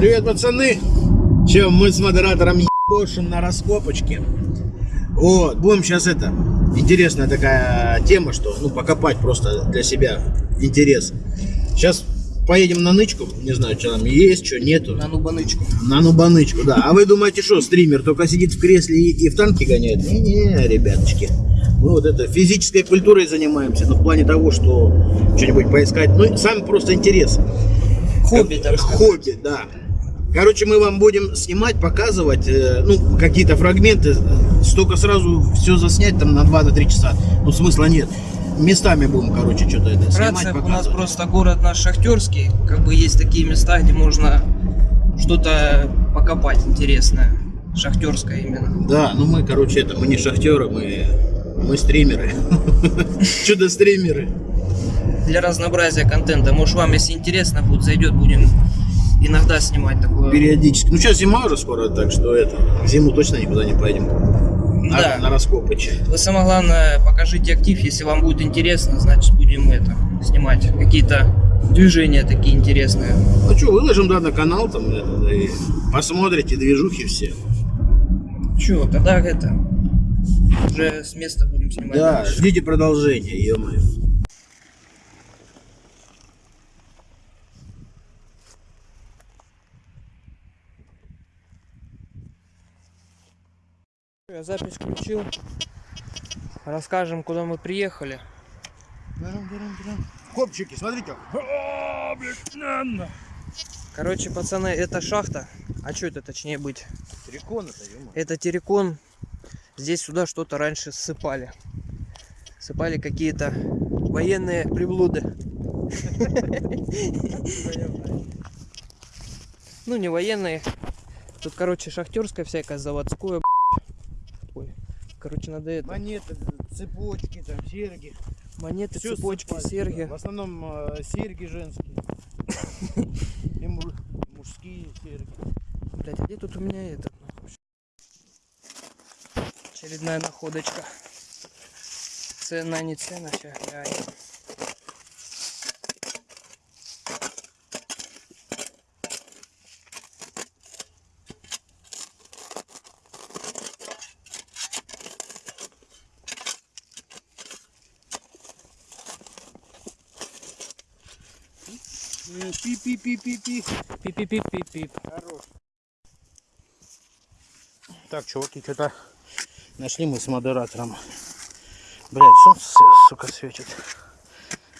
Привет, пацаны! Че, мы с модератором ебошим на раскопочке. Вот, будем сейчас это, интересная такая тема, что, ну, покопать просто для себя интерес. Сейчас поедем на нычку, не знаю, что там есть, что нету. На нубанычку. На нубанычку, да. А вы думаете, что стример только сидит в кресле и, и в танке гоняет? Не-не, ребяточки. Мы вот это физической культурой занимаемся, но в плане того, что что-нибудь поискать. Ну, сам просто интерес. Хобби, так сказать. Хобби, да. Короче, мы вам будем снимать, показывать, э, ну, какие-то фрагменты. Столько сразу все заснять там на 2-3 часа. Ну, смысла нет. Местами будем, короче, что-то это снимать, Вкратце, у нас показывать. просто город наш шахтерский. Как бы есть такие места, где можно что-то покопать интересное. Шахтерское именно. Да, ну мы, короче, это, мы не шахтеры, мы, мы стримеры. Чудо-стримеры. Для разнообразия контента. Может вам, если интересно будет, зайдет, будем иногда снимать такое. Периодически. Ну, сейчас зима уже скоро, так что это, зиму точно никуда не поедем. На, Да. на раскопыч. Вы самое главное покажите актив, если вам будет интересно, значит будем это снимать. Какие-то движения такие интересные. Ну что, выложим, да, на канал там, это, да, и посмотрите движухи все. Че, тогда это уже с места будем снимать. Да, дальше. ждите продолжения, ё-моё. Я запись включил. Расскажем, куда мы приехали. Копчики, смотрите. Короче, пацаны, это шахта. А что это точнее быть? Террикон это, Это террикон. Здесь сюда что-то раньше ссыпали. Сыпали какие-то военные приблуды. Ну, не военные. Тут, короче, шахтерское всякое, заводское. Короче, надо это. Монеты, цепочки, там, серьги. Монеты, Всё цепочки, ссыпали серьги. сюда. В основном э, серьги женские. И му- мужские серьги. Блять, а где тут у меня этот? нахуй? Очередная находочка. Цена, не цена, сейчас глянем. Пи-пи-пи-пи-пи. Пип-пип-пип-пип. Хорош. Так, чуваки, что-то нашли мы с модератором. Блять, солнце, сука, светит.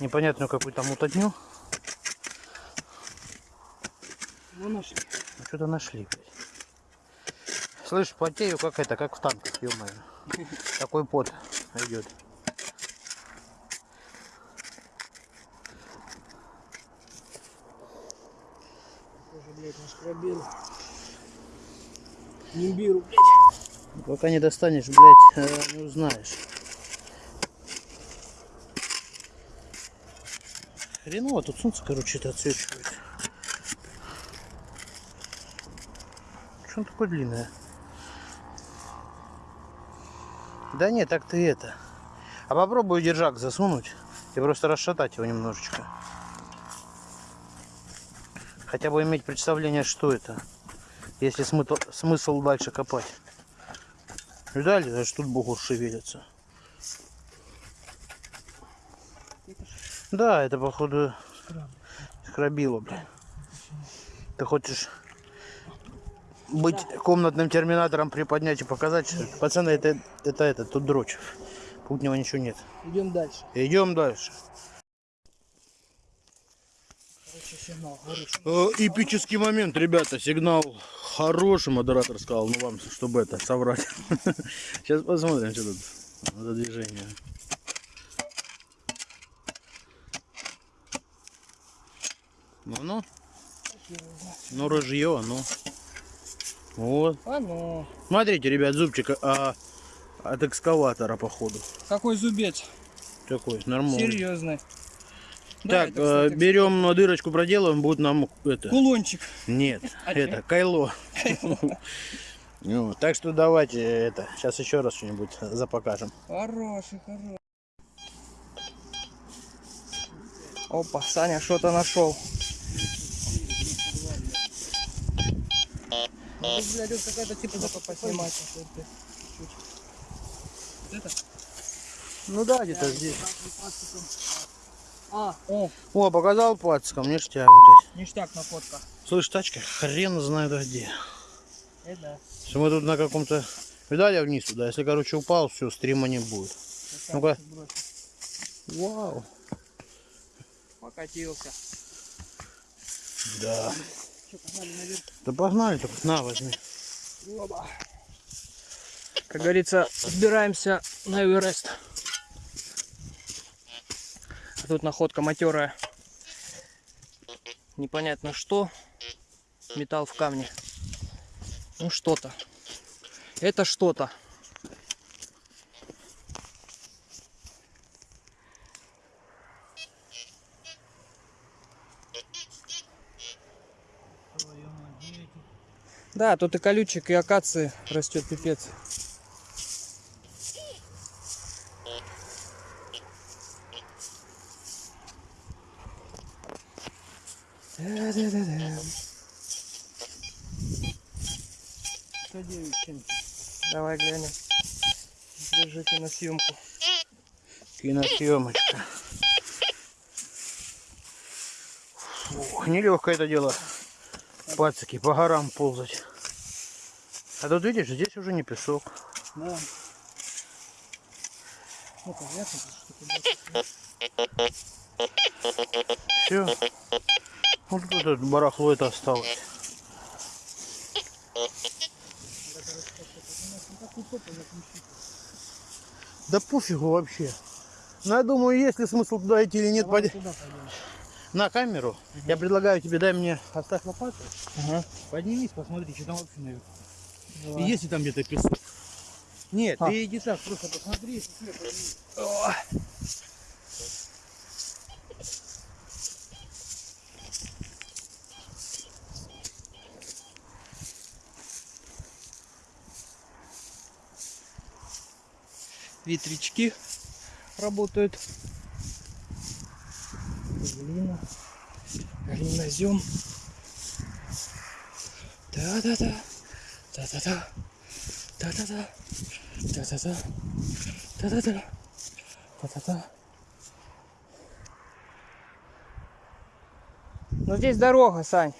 Непонятную какую-то мутатню. Ну, нашли. Ну, что-то нашли, блядь. Слышь, потею как это, как в танках, ё Такой пот идет. Тоже, блядь, пробел. Нимбиру, блядь. Пока не достанешь, блядь, э, не узнаешь. Хреново, тут солнце, короче, это отсвечивает. Что он такое длинное? Да нет, так ты это. А попробуй держак засунуть и просто расшатать его немножечко. Хотя бы иметь представление, что это. Если смысл, смысл дальше копать. Видали, даже тут бугур шевелится. Да, это походу скрабило, бля. Ты хочешь быть комнатным терминатором, приподнять и показать, что пацаны, это, это, это, тут дрочь. Путнего ничего нет. Идем дальше. Идем дальше. Короче, сигнал, говоришь. Э, Эпический момент, ребята, сигнал хороший, модератор сказал, ну вам, чтобы это, соврать. Сейчас посмотрим, что тут за движение. Ну, ну. Ну, ружье, ну. Вот. А ну, Смотрите, ребят, зубчик а, от экскаватора, походу. какой зубец? Такой, нормальный. Серьезный. Да, Так, это, кстати, берем дырочку, проделаем, будет нам это. Кулончик. Нет, это кайло. Ну, так что давайте это. Сейчас еще раз что-нибудь запокажем. Хороший, хороший. Опа, Саня что-то нашел. блядь, вот какая-то типа запа поснимать. какой-то. Вот это? Ну да, где-то здесь. А, о, О, показал пальцем, ништяк, блядь. ништяк на фотка. Слышь, тачка, хрен знает где. Это да. Что мы тут на каком-то... Видали вниз туда? Если, короче, упал, все, стрима не будет. Ну-ка. Вау. Покатился. Да. Что, погнали наверх? Да погнали, только на, возьми. Оба. Как говорится, сбираемся на Эверест. А тут находка матерая. Непонятно что. Металл в камне. Ну что-то. Это что-то. Да, тут и колючек, и акации растет пипец. Давай глянем. Держите на съемку. Киносъемочка. Фух, нелегкое это дело. Пацаки, по горам ползать. А тут видишь, здесь уже не песок. Да. Ну, понятно, что Все. Вот тут барахло это осталось. Да пофигу вообще. Ну, я думаю, есть ли смысл туда идти или нет. Пойдем. На камеру. Я предлагаю тебе, дай мне, оставь лопату. Ага. Поднимись, посмотри, что там вообще наверху. Давай. И есть ли там где-то песок? Нет, А. ты иди так, просто посмотри, если Ветрячки работают. Глина. Глинозем. Да-да-да. Да-да-да. Да-да-да. Да-да-да. Да-да-да. Та-та-та. Ну здесь дорога, Сань.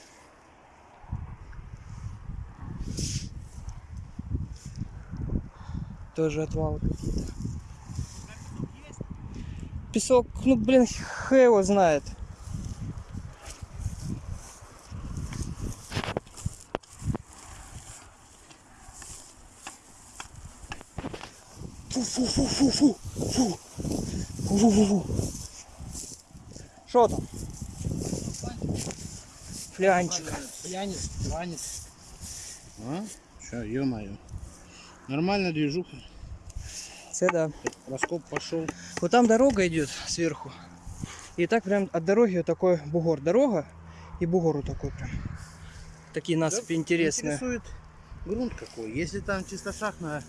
Тоже отвалы какие-то. Песок, ну блин, х его знает. Фу-фу-фу-фу-фу. Фу. Фу-фу-фу-фу. Что там? Флянчик. Пьянец, пьянец. А? Что, ё-моё. Нормально движуха. Це да. Раскоп пошел. Вот там дорога идет сверху. И так прям от дороги вот такой бугор. Дорога и бугор вот такой прям. Такие насыпи интересные. Интересует грунт какой. Если там чисто шахтная,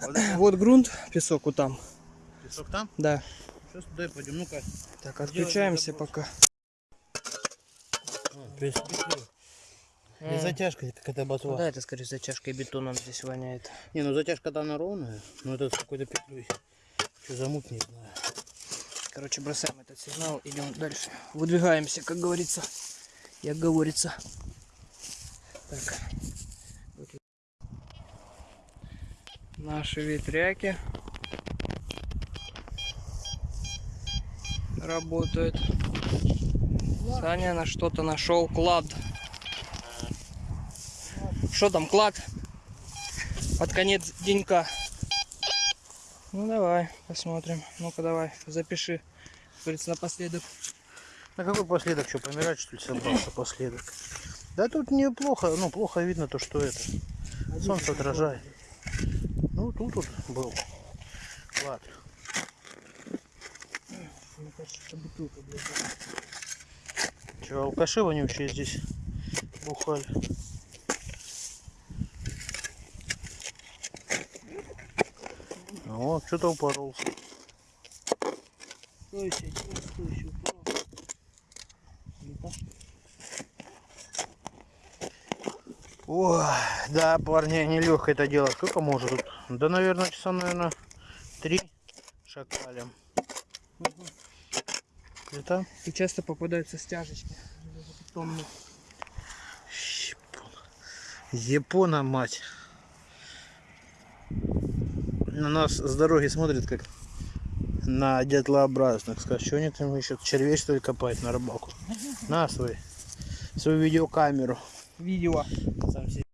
вот грунт, песок вот там. песок там, Да. сейчас туда и пойдем. Ну-ка. Так, отключаемся пока. И М. затяжка какая-то ботва. Да, это скорее затяжкой бетоном здесь воняет. Не, ну затяжка там она ровная, но это с какой-то петлей. Что замут, не знаю. Короче, бросаем этот сигнал, идем дальше. Выдвигаемся, как говорится. Як говорится. Так. Вот. Наши ветряки работают. Саня на что-то нашел клад. Что там, клад? Под конец денька. Ну давай, посмотрим. Ну-ка давай, запиши. Как говорится, напоследок. На какой последок? Что, помирать что ли собрался последок? Да тут неплохо, ну плохо видно то, что это. Солнце отражает. Ну тут вот был. Клад. Мне кажется, это бутылка, блядь. Че, алкаши вонючие здесь бухали. А Вот, что-то упоролся. Что еще? Что еще так? Ой, да, парни, нелегко это дело. Сколько может тут? Да, наверное, часа, наверное, три шакалем. Это И часто попадаются стяжечки. Япона, мать. На нас с дороги смотрит, как на дятлообразных. Скажешь, что они там еще червей, что ли, копают на рыбалку? На свой, свою видеокамеру. Видео. Сам себе.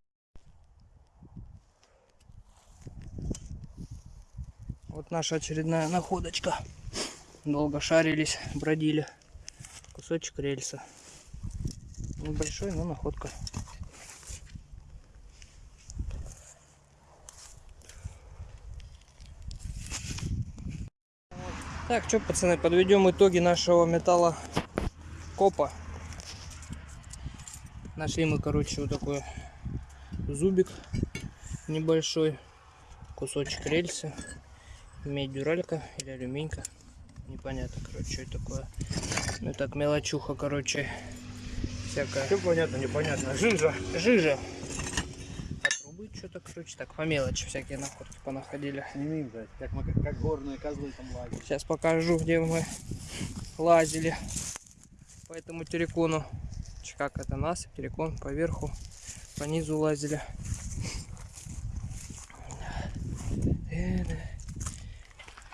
Вот наша очередная находочка. Долго шарились, бродили. Кусочек рельса. Небольшой, но находка. Так, что, пацаны, подведем итоги нашего металла копа. Нашли мы, короче, вот такой зубик небольшой, кусочек рельсы, медь дюралька или алюминька, непонятно, короче, что это такое. Ну так, мелочуха, короче, всякая. Все понятно, непонятно. Жижа. Жижа. Что-то, короче, так, по мелочи всякие находки понаходили. Сними, блядь, как, мы, как горные козлы там лагерь. Сейчас покажу, где мы лазили по этому террикону. Как это нас, террикон поверху, по низу лазили.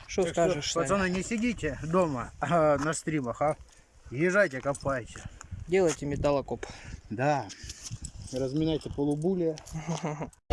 Что скажешь, что, пацаны, не сидите дома а, на стримах, а езжайте, копайте. Делайте металлокоп. Да. Разминайте полубулия.